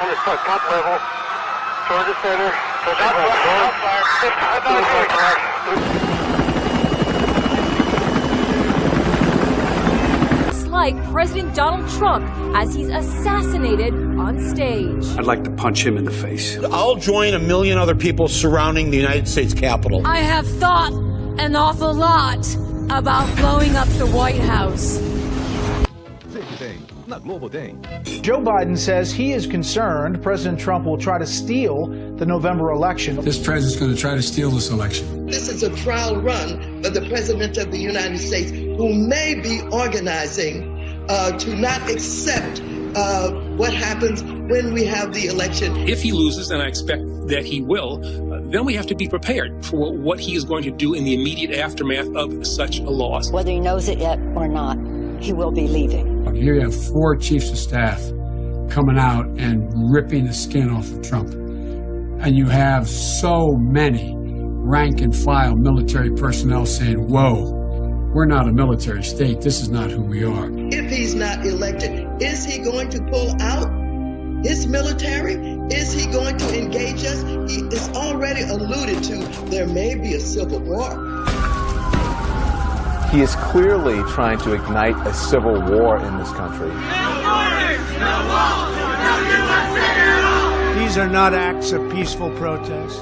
on the top, top level, toward the center, toward the It's like President Donald Trump as he's assassinated on stage. I'd like to punch him in the face. I'll join a million other people surrounding the United States Capitol. I have thought an awful lot about blowing up the White House. Joe Biden says he is concerned President Trump will try to steal the November election. This president's going to try to steal this election. This is a trial run for the President of the United States, who may be organizing uh, to not accept uh, what happens when we have the election. If he loses, and I expect that he will, uh, then we have to be prepared for what he is going to do in the immediate aftermath of such a loss. Whether he knows it yet or not, he will be leaving. Here you have four chiefs of staff coming out and ripping the skin off of Trump. And you have so many rank and file military personnel saying, whoa, we're not a military state. This is not who we are. If he's not elected, is he going to pull out his military? Is he going to engage us? He is already alluded to there may be a civil war. He is clearly trying to ignite a civil war in this country. These are not acts of peaceful protest.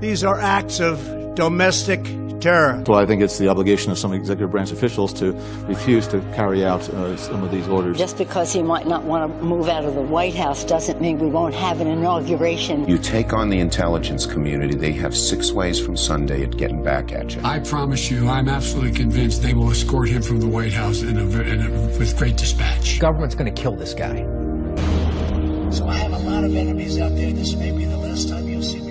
These are acts of domestic terror. Well, I think it's the obligation of some executive branch officials to refuse to carry out uh, some of these orders. Just because he might not want to move out of the White House doesn't mean we won't have an inauguration. You take on the intelligence community, they have six ways from Sunday at getting back at you. I promise you, I'm absolutely convinced they will escort him from the White House in a, in a, with great dispatch. Government's going to kill this guy. So I have a lot of enemies out there. This may be the last time you'll see me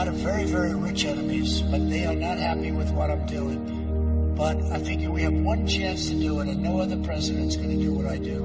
lot of very, very rich enemies, but they are not happy with what I'm doing. But I figure we have one chance to do it, and no other president's going to do what I do.